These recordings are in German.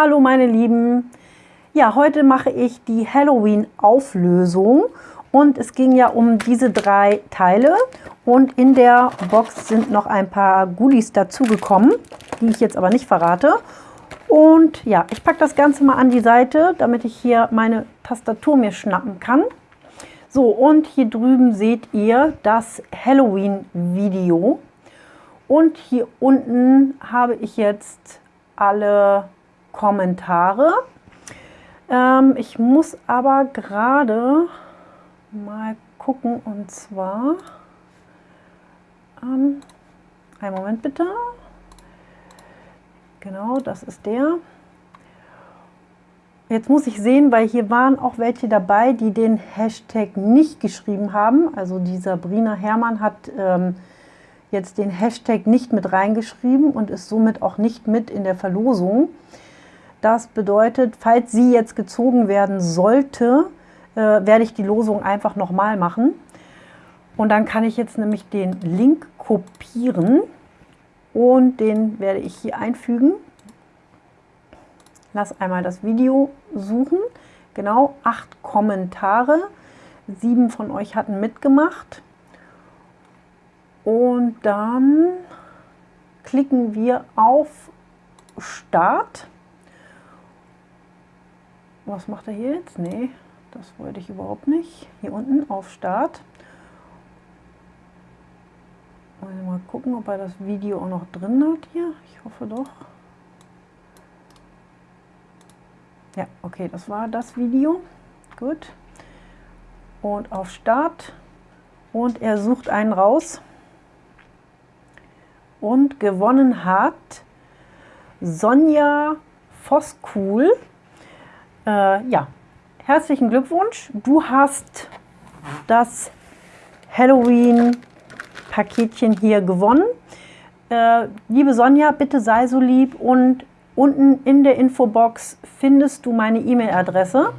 Hallo meine Lieben. Ja, heute mache ich die Halloween-Auflösung und es ging ja um diese drei Teile und in der Box sind noch ein paar Goodies dazugekommen, die ich jetzt aber nicht verrate. Und ja, ich packe das Ganze mal an die Seite, damit ich hier meine Tastatur mir schnappen kann. So, und hier drüben seht ihr das Halloween-Video. Und hier unten habe ich jetzt alle Kommentare. Ähm, ich muss aber gerade mal gucken und zwar, ähm, einen Moment bitte. Genau, das ist der. Jetzt muss ich sehen, weil hier waren auch welche dabei, die den Hashtag nicht geschrieben haben. Also dieser Sabrina Hermann hat ähm, jetzt den Hashtag nicht mit reingeschrieben und ist somit auch nicht mit in der Verlosung. Das bedeutet, falls sie jetzt gezogen werden sollte, äh, werde ich die Losung einfach nochmal machen. Und dann kann ich jetzt nämlich den Link kopieren und den werde ich hier einfügen. Lass einmal das Video suchen. Genau, acht Kommentare. Sieben von euch hatten mitgemacht. Und dann klicken wir auf Start. Was macht er hier jetzt? Nee, das wollte ich überhaupt nicht. Hier unten auf Start. Mal gucken, ob er das Video auch noch drin hat hier. Ich hoffe doch. Ja, okay, das war das Video. Gut. Und auf Start. Und er sucht einen raus. Und gewonnen hat Sonja Voskuhl. Äh, ja, herzlichen Glückwunsch. Du hast das Halloween-Paketchen hier gewonnen. Äh, liebe Sonja, bitte sei so lieb und Unten in der Infobox findest du meine E-Mail-Adresse.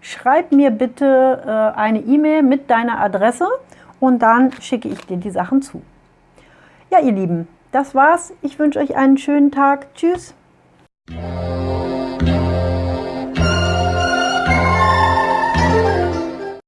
Schreib mir bitte äh, eine E-Mail mit deiner Adresse und dann schicke ich dir die Sachen zu. Ja, ihr Lieben, das war's. Ich wünsche euch einen schönen Tag. Tschüss.